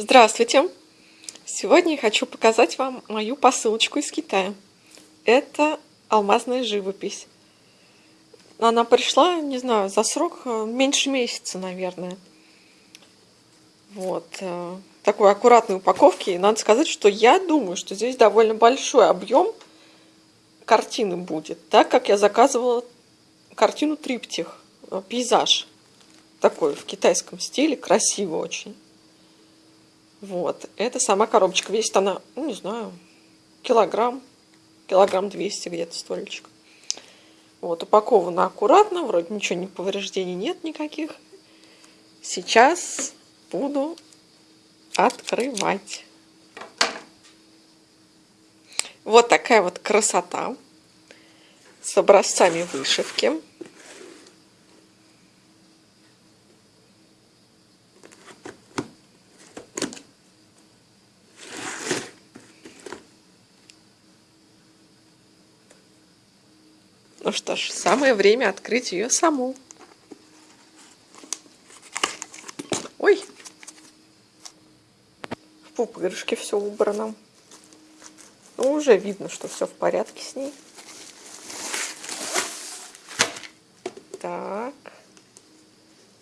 Здравствуйте! Сегодня я хочу показать вам мою посылочку из Китая. Это алмазная живопись. Она пришла, не знаю, за срок э, меньше месяца, наверное. Вот. Э, такой аккуратной упаковки. И надо сказать, что я думаю, что здесь довольно большой объем картины будет, так как я заказывала картину триптих, э, пейзаж. Такой в китайском стиле, красиво очень. Вот, это сама коробочка. Весит она, ну, не знаю, килограмм, килограмм 200 где-то столечек. Вот, упакована аккуратно, вроде ничего, ни повреждений нет никаких. Сейчас буду открывать. Вот такая вот красота с образцами вышивки. Ну что ж, самое время открыть ее саму. Ой! В пупырышке все убрано. Ну, уже видно, что все в порядке с ней. Так.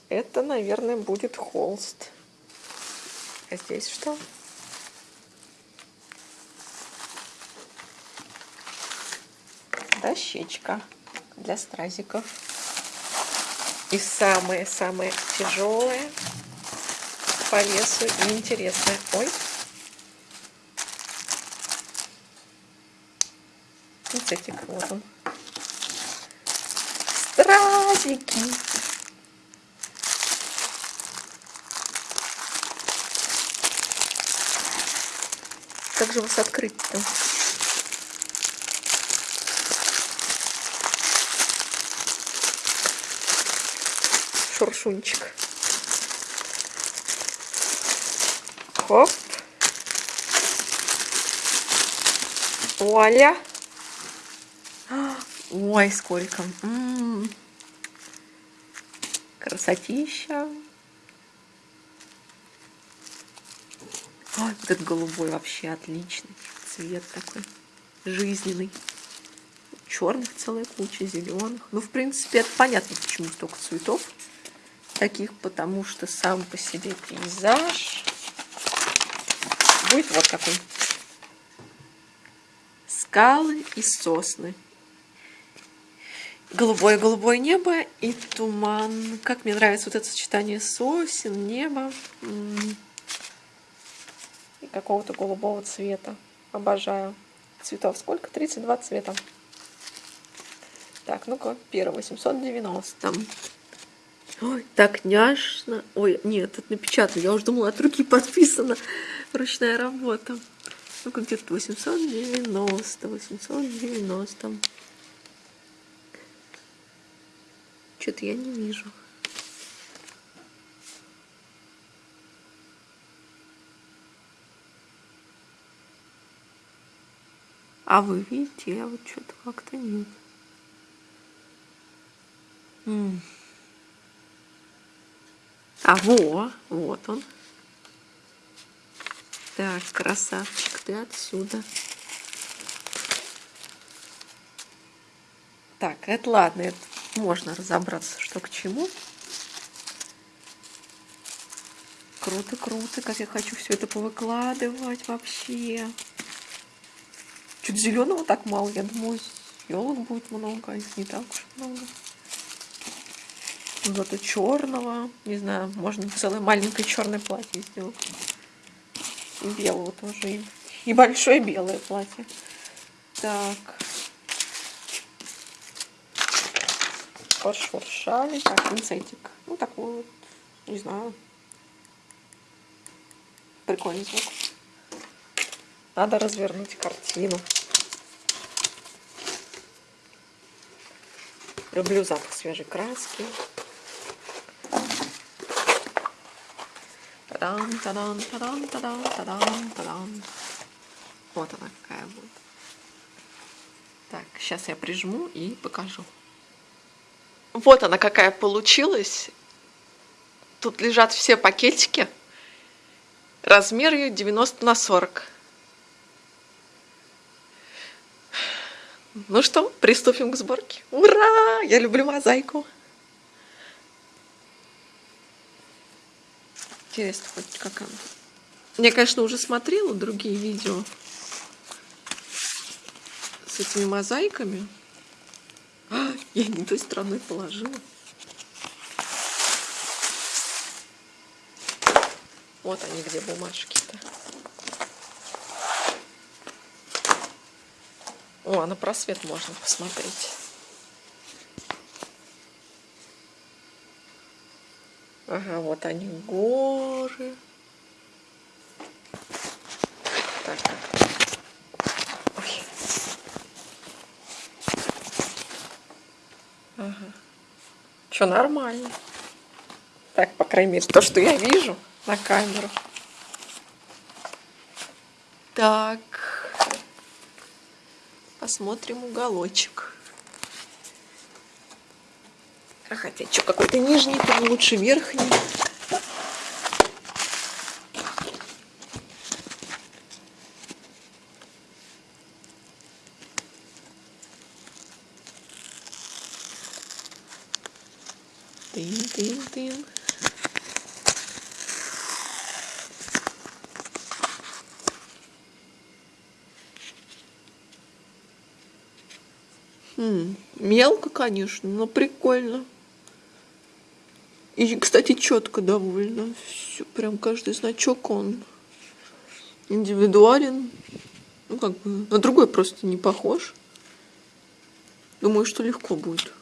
Это, наверное, будет холст. А здесь что? Дощечка для стразиков. И самое-самое тяжелое по весу и интересное. Ой. Пинцетик, вот он. Стразики. Как же вас открыть-то? Шуршунчик. Хоп. Вуаля. Ой, сколько. М -м -м. Красотища. Ой, вот этот голубой вообще отличный. Цвет такой жизненный. Черных целая куча, зеленых. Ну, в принципе, это понятно, почему столько цветов таких, потому что сам по себе пейзаж будет вот какой. Скалы и сосны. Голубое-голубое небо и туман. Как мне нравится вот это сочетание сосен, неба и какого-то голубого цвета. Обожаю. Цветов сколько? 32 цвета. Так, ну-ка, первый, 890. Ой, так няшно. Ой, нет, это напечатано. Я уже думала, от руки подписана. Ручная работа. Ну-ка, где-то 890, 890. Что-то я не вижу. А вы видите, а вот что-то как-то нет. М -м. А, во, вот он. Так, красавчик, ты отсюда. Так, это ладно, это можно разобраться, что к чему. Круто, круто, как я хочу все это повыкладывать вообще. Чуть зеленого так мало, я думаю, елок будет много, а их не так уж много. Зато черного, не знаю, можно целое маленькое черное платье сделать. И белого тоже. И большое белое платье. Так. Пошуршали. Так, пинцетик. Ну, такой вот, не знаю. Прикольный звук. Надо развернуть картину. Люблю запах свежей краски. Тадан, тадан, тадан, тадан, тадан, тадан. Вот она какая будет. Так, сейчас я прижму и покажу. Вот она какая получилась. Тут лежат все пакетики. Размер ее 90 на 40. Ну что, приступим к сборке. Ура! Я люблю мозаику. Интересно, хоть как она. Я, конечно, уже смотрела другие видео с этими мозаиками. А, я не той стороной положила. Вот они где бумажки-то. О, на просвет можно посмотреть. Ага, вот они горы. Так, Ой. Ага. Что, нормально. Так, по крайней мере, то, что я вижу на камеру. Так. Посмотрим уголочек. Хотя что, какой-то нижний, там лучше верхний. Тын-тын-тын. Хм, мелко, конечно, но прикольно. И, кстати, четко довольно. Все, прям каждый значок он индивидуален. Ну, как бы, на другой просто не похож. Думаю, что легко будет.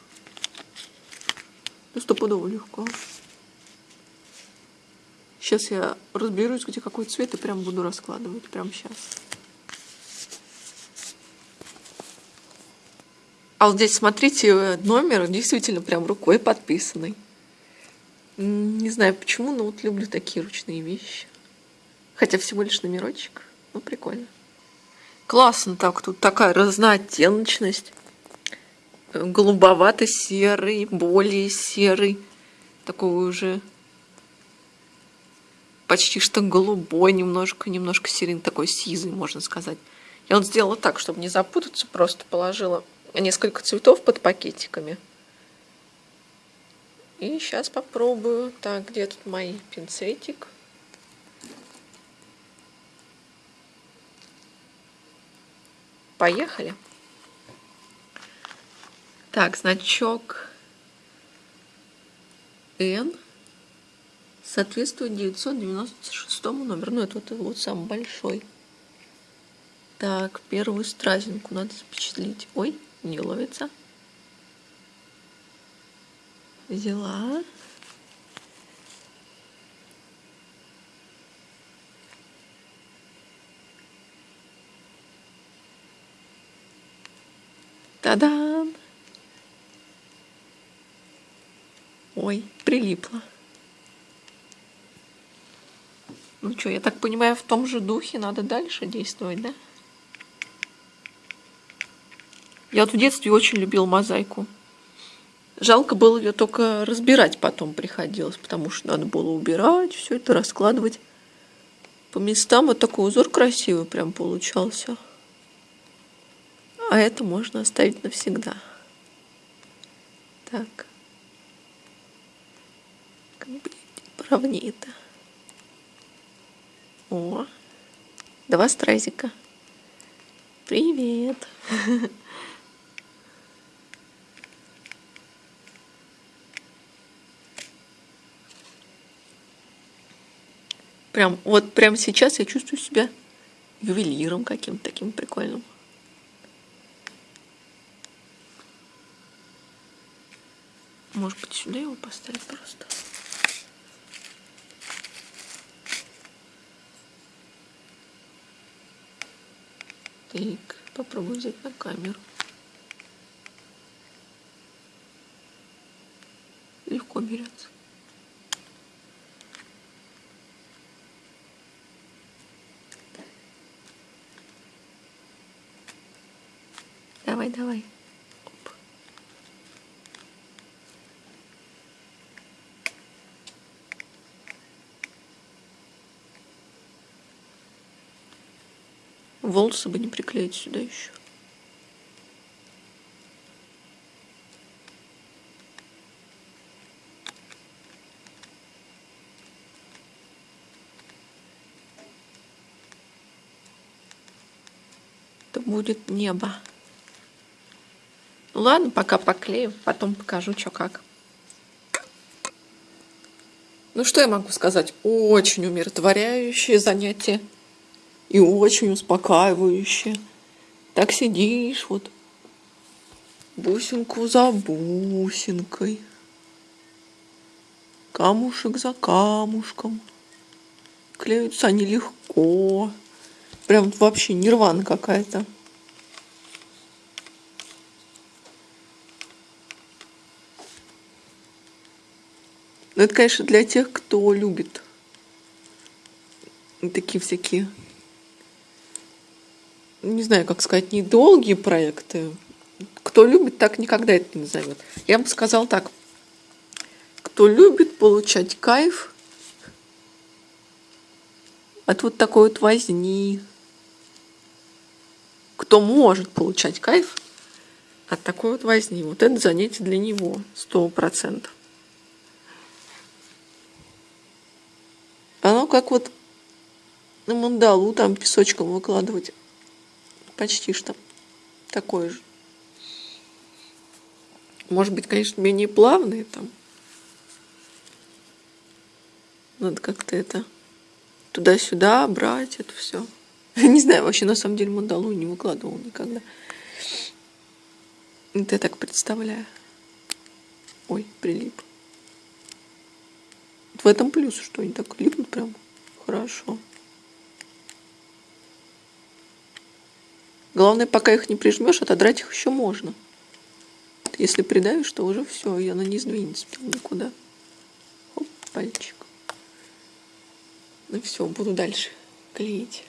Ну, стопудово легко. Сейчас я разберусь, где какой цвет, и прям буду раскладывать. Прям сейчас. А вот здесь, смотрите, номер действительно прям рукой подписанный. Не знаю почему, но вот люблю такие ручные вещи. Хотя всего лишь номерочек. Ну, прикольно. Классно так, тут такая разнооттеночность. Голубовато-серый, более серый. Такой уже почти что голубой, немножко, немножко серый, такой сизый, можно сказать. Я вот сделала так, чтобы не запутаться, просто положила несколько цветов под пакетиками. И сейчас попробую. Так, где тут мой пинцетик? Поехали. Так, значок N соответствует 996 номеру. Ну, это вот, вот самый большой. Так, первую стразинку надо запечатлить. Ой, не ловится взяла. Та-дам! Ой, прилипла. Ну что, я так понимаю, в том же духе надо дальше действовать, да? Я вот в детстве очень любил мозаику. Жалко было ее только разбирать потом приходилось, потому что надо было убирать, все это раскладывать по местам. Вот такой узор красивый прям получался. А это можно оставить навсегда. Так. Как бы поровнее-то. О, два стразика. Привет. Прям, вот прямо сейчас я чувствую себя ювелиром каким-то таким прикольным. Может быть, сюда его поставить просто? Так, попробую взять на камеру. Легко берется. Давай, давай. Оп. Волосы бы не приклеить сюда еще. Будет небо. Ладно, пока поклею, потом покажу, что как. Ну что я могу сказать? Очень умиротворяющее занятие и очень успокаивающее. Так сидишь вот бусинку за бусинкой, камушек за камушком. Клеются они легко. Прям вообще нирвана какая-то. Но это, конечно, для тех, кто любит такие всякие, не знаю, как сказать, недолгие проекты. Кто любит, так никогда это не назовет. Я бы сказал так. Кто любит получать кайф от вот такой вот возни, кто может получать кайф от такой вот возни, вот это занятие для него, сто процентов. Оно как вот на мандалу там песочком выкладывать. Почти что такое же. Может быть, конечно, менее плавные там. Надо как-то это туда-сюда брать это все. Не знаю, вообще на самом деле мандалу не выкладывал никогда. Это я так представляю. Ой, прилип. В этом плюс, что они так липнут прям хорошо. Главное, пока их не прижмешь, отодрать их еще можно. Если придавишь, то уже все, и она не сдвинется никуда. Оп, пальчик. Ну все, буду дальше клеить.